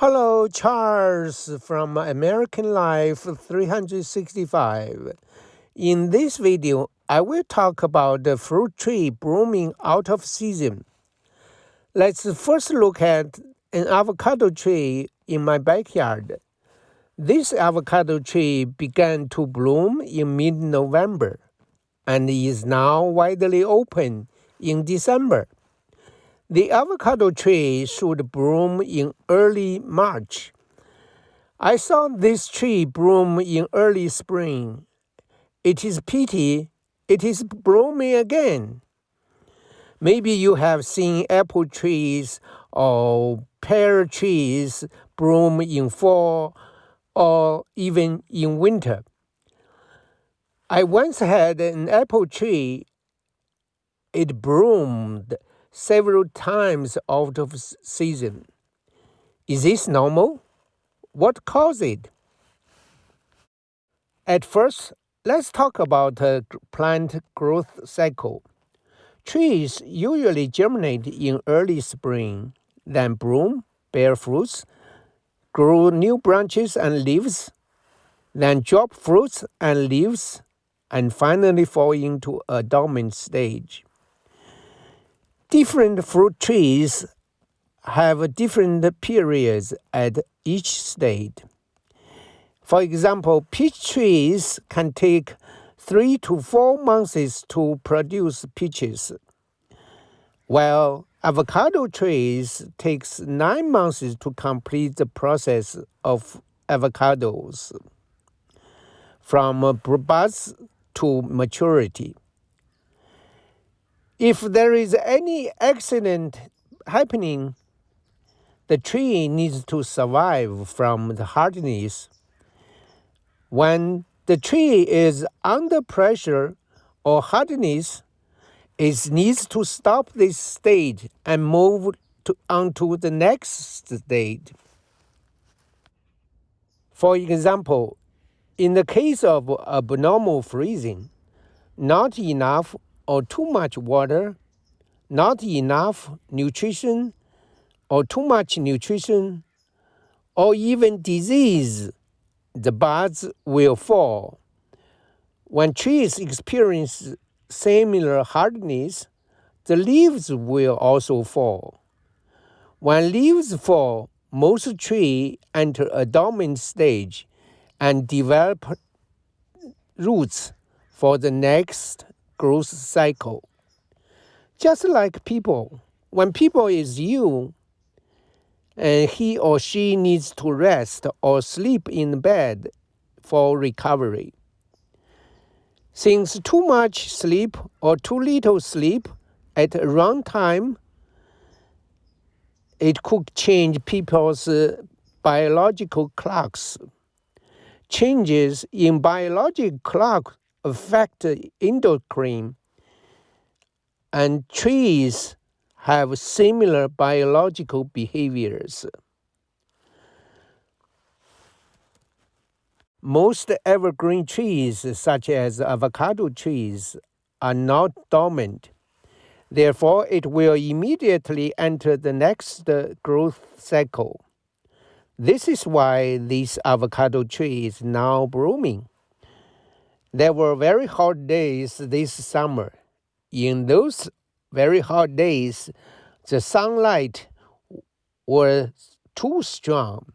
Hello, Charles from American Life 365. In this video, I will talk about the fruit tree blooming out of season. Let's first look at an avocado tree in my backyard. This avocado tree began to bloom in mid-November and is now widely open in December. The avocado tree should bloom in early March. I saw this tree bloom in early spring. It is pity it is blooming again. Maybe you have seen apple trees or pear trees bloom in fall or even in winter. I once had an apple tree. It bloomed several times out of season. Is this normal? What caused it? At first, let's talk about a plant growth cycle. Trees usually germinate in early spring, then bloom, bear fruits, grow new branches and leaves, then drop fruits and leaves, and finally fall into a dormant stage. Different fruit trees have different periods at each stage. For example, peach trees can take three to four months to produce peaches, while avocado trees takes nine months to complete the process of avocados from buds to maturity. If there is any accident happening, the tree needs to survive from the hardness. When the tree is under pressure or hardness, it needs to stop this stage and move to, onto the next stage. For example, in the case of abnormal freezing, not enough or too much water, not enough nutrition, or too much nutrition, or even disease, the buds will fall. When trees experience similar hardness, the leaves will also fall. When leaves fall, most trees enter a dormant stage and develop roots for the next growth cycle. Just like people, when people is you, and he or she needs to rest or sleep in bed for recovery. Since too much sleep or too little sleep at wrong time, it could change people's uh, biological clocks. Changes in biological clock affect endocrine, and trees have similar biological behaviors. Most evergreen trees, such as avocado trees, are not dormant. Therefore, it will immediately enter the next growth cycle. This is why this avocado tree is now blooming. There were very hot days this summer. In those very hot days, the sunlight was too strong.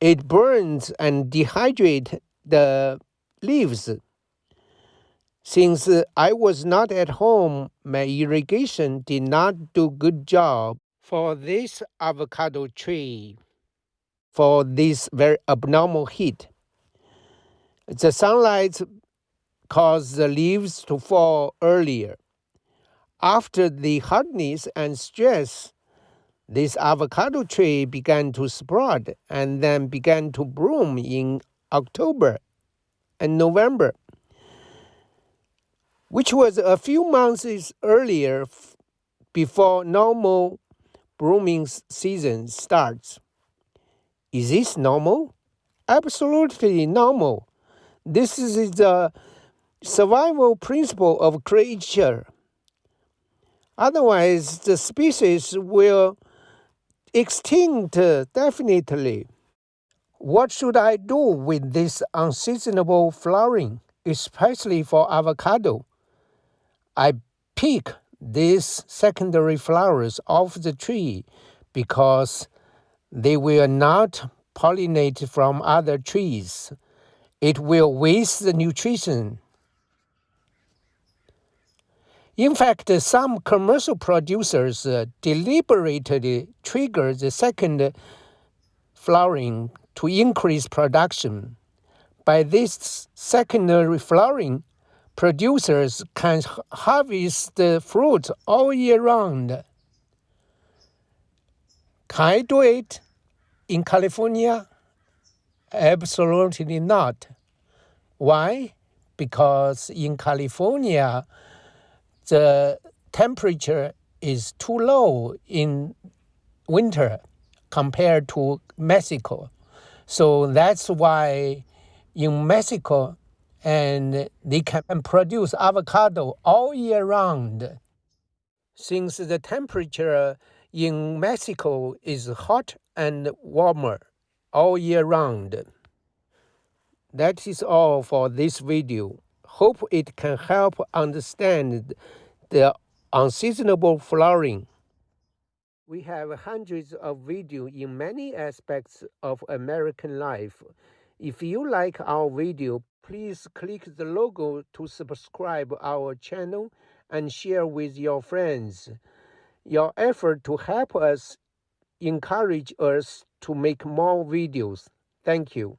It burns and dehydrates the leaves. Since I was not at home, my irrigation did not do good job for this avocado tree for this very abnormal heat. The sunlight caused the leaves to fall earlier. After the hardness and stress, this avocado tree began to sprout and then began to bloom in October and November, which was a few months earlier before normal blooming season starts. Is this normal? Absolutely normal. This is the survival principle of creature. Otherwise, the species will extinct, definitely. What should I do with this unseasonable flowering, especially for avocado? I pick these secondary flowers off the tree because they will not pollinate from other trees. It will waste the nutrition. In fact, some commercial producers uh, deliberately trigger the second flowering to increase production. By this secondary flowering, producers can harvest the fruit all year round. Can I do it in California? Absolutely not. Why? Because in California, the temperature is too low in winter compared to Mexico. So that's why in Mexico and they can produce avocado all year round. Since the temperature in Mexico is hot and warmer all year round. That is all for this video. Hope it can help understand the unseasonable flowering. We have hundreds of videos in many aspects of American life. If you like our video, please click the logo to subscribe our channel and share with your friends. Your effort to help us encourage us to make more videos. Thank you.